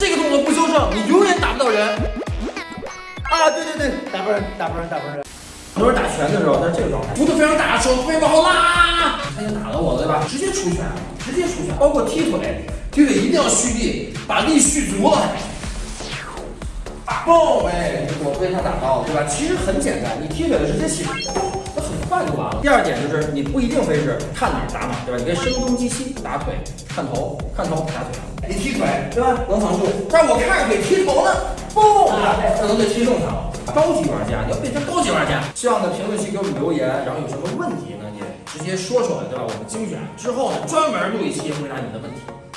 这个动作不修正，你永远打不到人。啊，对对对，打不人，打不人，打不人。很多人打拳的时候，他是这个状态，幅度非常大，手非常往后拉，他就打到我了，对吧？直接出拳，直接出拳，包括踢腿，踢腿一定要蓄力，把力蓄足了。爆！哎，我被他打到了，对吧？其实很简单，你踢腿的直接起，了。第二点就是你不一定非是看哪儿打哪儿，对吧？你可以声东击西，打腿，看头，看头打腿。你踢腿，对吧？能防住，但是我看着腿踢头呢，嘣！可能就踢中他了。高级玩家，你要变成高级玩家。希望在评论区给我们留言，然后有什么问题呢，你直接说出来，对吧？我们精选之后呢，专门录一期回答你的问题。